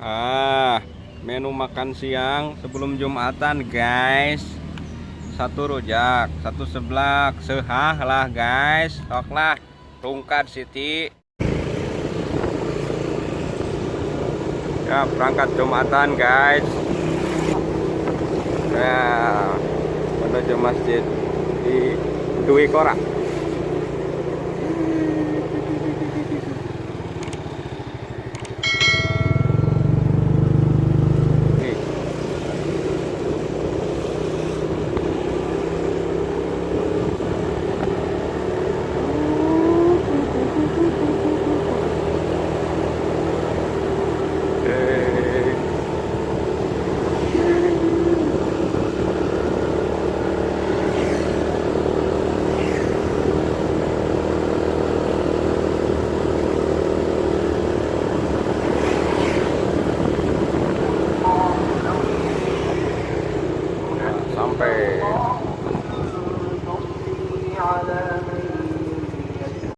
Ah, menu makan siang sebelum Jumatan, guys. Satu rujak, satu seblak, sehah lah, guys. Sok lah, rungkat Siti. Ya, berangkat Jumatan, guys. Nah, menuju masjid di Dwi Korak. Sampai